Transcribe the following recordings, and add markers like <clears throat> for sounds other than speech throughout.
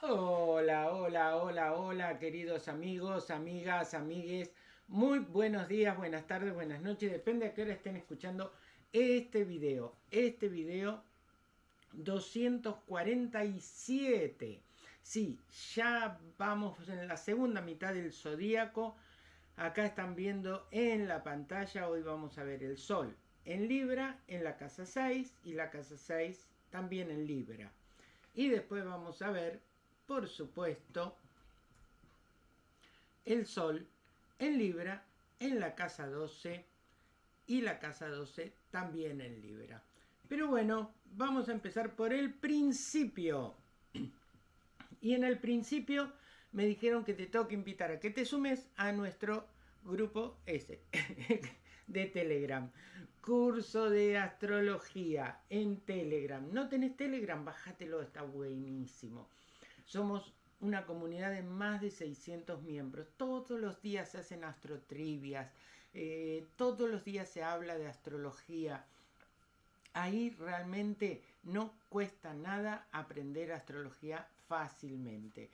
Hola, hola, hola, hola, queridos amigos, amigas, amigues. Muy buenos días, buenas tardes, buenas noches. Depende a qué hora estén escuchando este video. Este video 247. Sí, ya vamos en la segunda mitad del zodíaco. Acá están viendo en la pantalla, hoy vamos a ver el sol en Libra, en la casa 6 y la casa 6 también en Libra. Y después vamos a ver por supuesto, el Sol en Libra, en la casa 12 y la casa 12 también en Libra. Pero bueno, vamos a empezar por el principio. <clears throat> Y en el principio me dijeron que te tengo que invitar a que te sumes a nuestro grupo ese <laughs> de Telegram. Curso de astrología en Telegram. ¿No tenés Telegram? Bájatelo, está buenísimo. Somos una comunidad de más de 600 miembros. Todos los días se hacen astrotrivias, eh, todos los días se habla de astrología. Ahí realmente no cuesta nada aprender astrología fácilmente.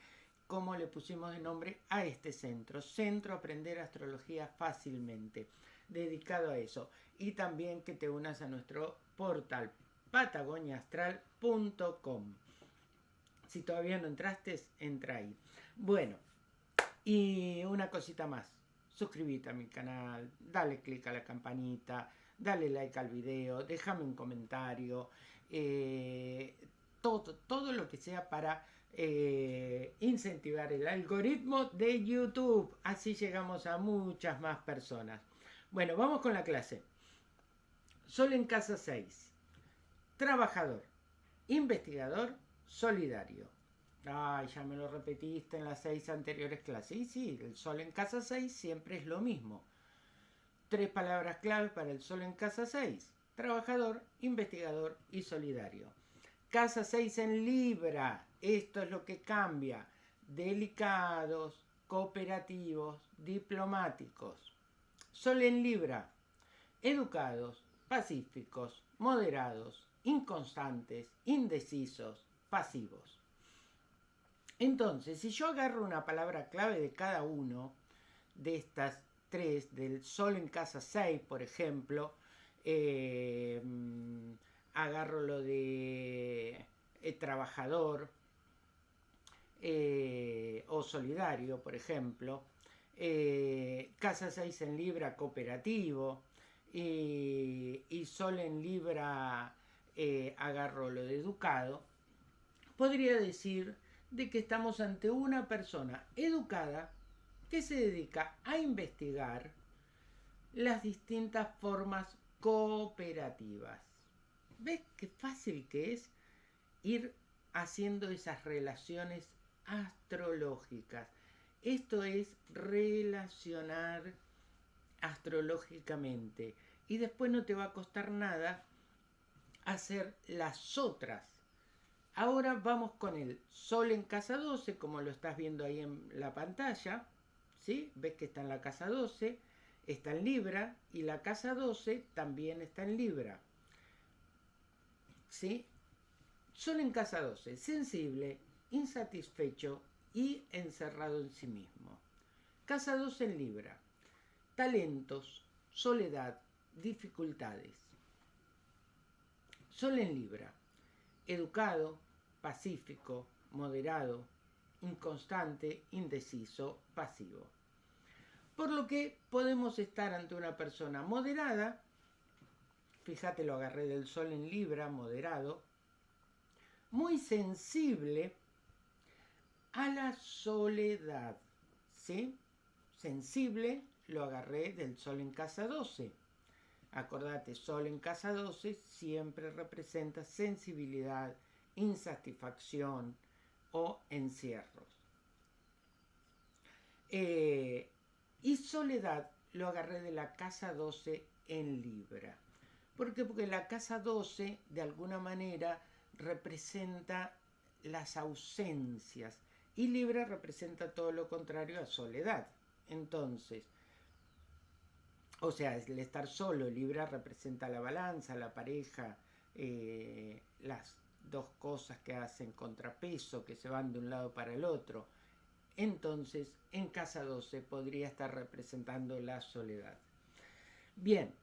Como le pusimos de nombre a este centro, Centro Aprender Astrología Fácilmente, dedicado a eso. Y también que te unas a nuestro portal patagoniaastral.com. Si todavía no entraste, entra ahí. Bueno, y una cosita más. Suscríbete a mi canal, dale click a la campanita, dale like al video, déjame un comentario. Eh, todo, todo lo que sea para eh, incentivar el algoritmo de YouTube. Así llegamos a muchas más personas. Bueno, vamos con la clase. Sol en casa 6. Trabajador. Investigador solidario. Ay, ya me lo repetiste en las seis anteriores clases. Y sí, el sol en casa 6 siempre es lo mismo. Tres palabras clave para el sol en casa 6. Trabajador, investigador y solidario. Casa 6 en Libra. Esto es lo que cambia. Delicados, cooperativos, diplomáticos. Sol en Libra. Educados, pacíficos, moderados, inconstantes, indecisos, pasivos. Entonces, si yo agarro una palabra clave de cada uno de estas tres, del sol en casa 6, por ejemplo, eh, agarro lo de eh, trabajador eh, o solidario, por ejemplo, casa 6 en Libra cooperativo y, y sol en Libra agarro lo de educado, podría decir de que estamos ante una persona educada que se dedica a investigar las distintas formas cooperativas. ¿Ves qué fácil que es ir haciendo esas relaciones astrológicas? Esto es relacionar astrológicamente y después no te va a costar nada hacer las otras Ahora vamos con el Sol en casa 12, como lo estás viendo ahí en la pantalla. ¿sí? Ves que está en la casa 12, está en Libra, y la casa 12 también está en Libra. ¿sí? Sol en casa 12, sensible, insatisfecho y encerrado en sí mismo. Casa 12 en Libra, talentos, soledad, dificultades. Sol en Libra, educado, pacífico, moderado, inconstante, indeciso, pasivo. Por lo que podemos estar ante una persona moderada, fíjate lo agarré del sol en Libra, moderado, muy sensible a la soledad, ¿sí? Sensible lo agarré del sol en casa 12. Acordate, sol en casa 12 siempre representa sensibilidad, insatisfacción o encierros. Eh, y soledad lo agarré de la casa 12 en Libra. ¿Por qué? Porque la casa 12 de alguna manera representa las ausencias y Libra representa todo lo contrario a soledad. Entonces, o sea, el estar solo, Libra representa la balanza, la pareja, eh, las dos cosas que hacen contrapeso, que se van de un lado para el otro. Entonces, en casa 12 podría estar representando la soledad. Bien,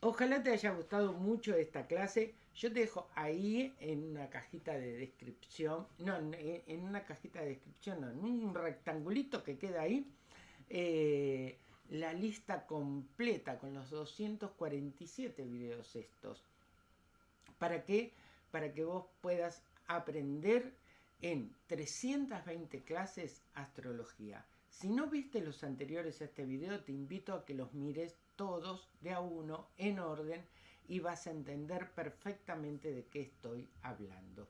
ojalá te haya gustado mucho esta clase. Yo te dejo ahí en una cajita de descripción, no, en una cajita de descripción, no, en un rectangulito que queda ahí, eh, la lista completa con los 247 videos estos. ¿Para qué? Para que vos puedas aprender en 320 clases astrología. Si no viste los anteriores a este video, te invito a que los mires todos de a uno en orden y vas a entender perfectamente de qué estoy hablando.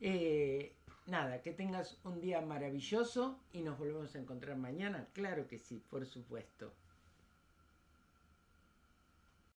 Eh, nada, que tengas un día maravilloso y nos volvemos a encontrar mañana. Claro que sí, por supuesto.